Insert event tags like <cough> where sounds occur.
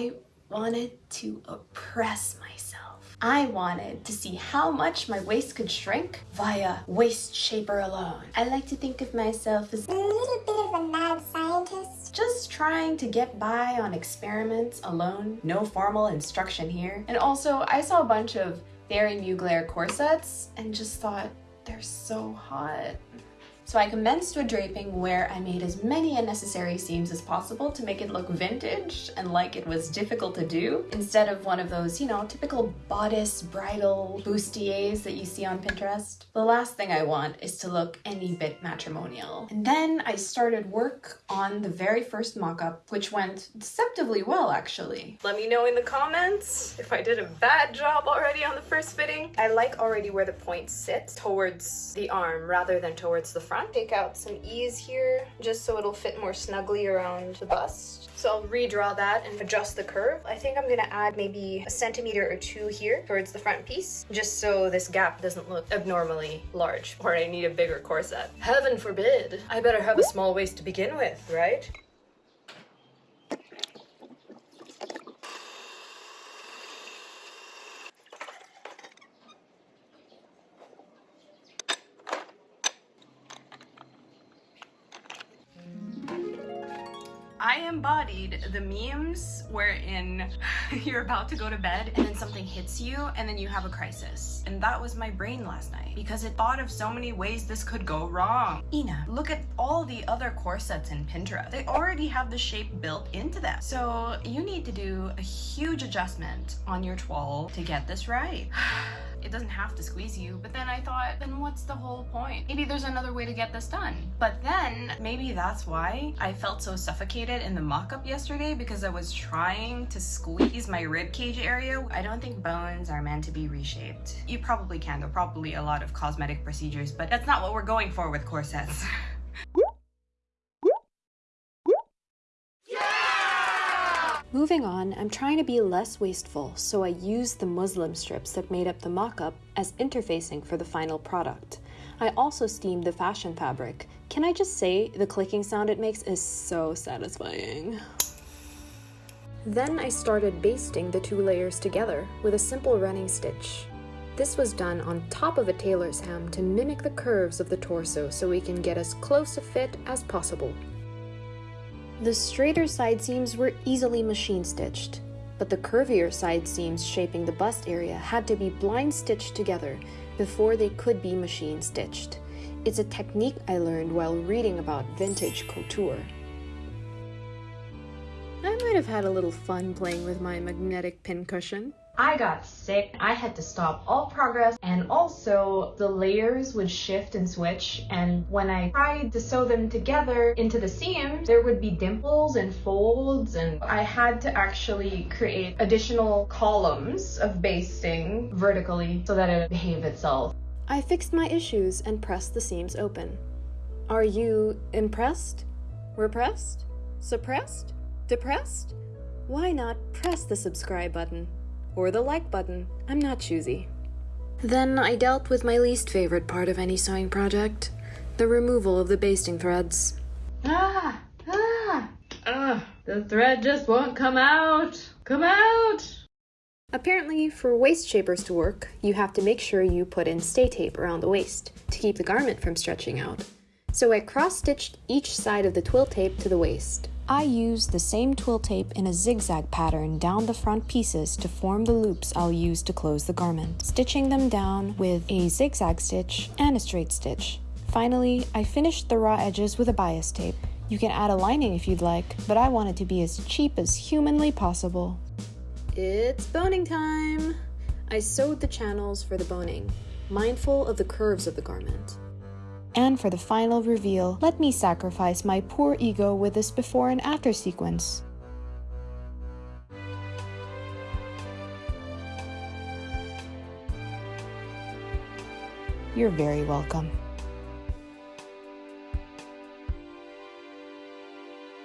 I wanted to oppress myself. I wanted to see how much my waist could shrink via waist shaper alone. I like to think of myself as A little bit of a mad scientist. just trying to get by on experiments alone. No formal instruction here. And also, I saw a bunch of Thierry Mugler corsets and just thought, they're so hot. So I commenced with draping where I made as many unnecessary seams as possible to make it look vintage and like it was difficult to do instead of one of those, you know, typical bodice bridal bustiers that you see on Pinterest. The last thing I want is to look any bit matrimonial. And then I started work on the very first mock-up, which went deceptively well actually. Let me know in the comments if I did a bad job already on the first fitting. I like already where the point sits towards the arm rather than towards the front. Take out some ease here just so it'll fit more snugly around the bust. So I'll redraw that and adjust the curve. I think I'm gonna add maybe a centimeter or two here towards the front piece, just so this gap doesn't look abnormally large, or I need a bigger corset. Heaven forbid. I better have a small waist to begin with, right? I embodied the memes wherein you're about to go to bed and then something hits you and then you have a crisis. And that was my brain last night because it thought of so many ways this could go wrong. Ina, look at all the other corsets in Pinterest. They already have the shape built into them. So you need to do a huge adjustment on your toile to get this right. It doesn't have to squeeze you. But then I thought, then what's the whole point? Maybe there's another way to get this done. But then maybe that's why I felt so suffocated in the mock-up yesterday because I was trying to squeeze my rib cage area. I don't think bones are meant to be reshaped. You probably can. There are probably a lot of cosmetic procedures, but that's not what we're going for with corsets. <laughs> Moving on, I'm trying to be less wasteful, so I used the muslin strips that made up the mock-up as interfacing for the final product. I also steamed the fashion fabric. Can I just say, the clicking sound it makes is so satisfying. Then I started basting the two layers together with a simple running stitch. This was done on top of a tailor's ham to mimic the curves of the torso so we can get as close a fit as possible. The straighter side seams were easily machine stitched, but the curvier side seams shaping the bust area had to be blind stitched together before they could be machine stitched. It's a technique I learned while reading about vintage couture. I might have had a little fun playing with my magnetic pincushion. I got sick. I had to stop all progress and also the layers would shift and switch and when I tried to sew them together into the seams there would be dimples and folds and I had to actually create additional columns of basting vertically so that it would behave itself. I fixed my issues and pressed the seams open. Are you impressed? Repressed? Suppressed? Depressed? Why not press the subscribe button? Or the like button? I'm not choosy. Then I dealt with my least favorite part of any sewing project the removal of the basting threads. Ah! Ah! Ugh! The thread just won't come out! Come out! Apparently, for waist shapers to work, you have to make sure you put in stay tape around the waist to keep the garment from stretching out. So I cross-stitched each side of the twill tape to the waist. I used the same twill tape in a zigzag pattern down the front pieces to form the loops I'll use to close the garment, stitching them down with a zigzag stitch and a straight stitch. Finally, I finished the raw edges with a bias tape. You can add a lining if you'd like, but I want it to be as cheap as humanly possible. It's boning time! I sewed the channels for the boning, mindful of the curves of the garment. And for the final reveal, let me sacrifice my poor ego with this before and after sequence. You're very welcome.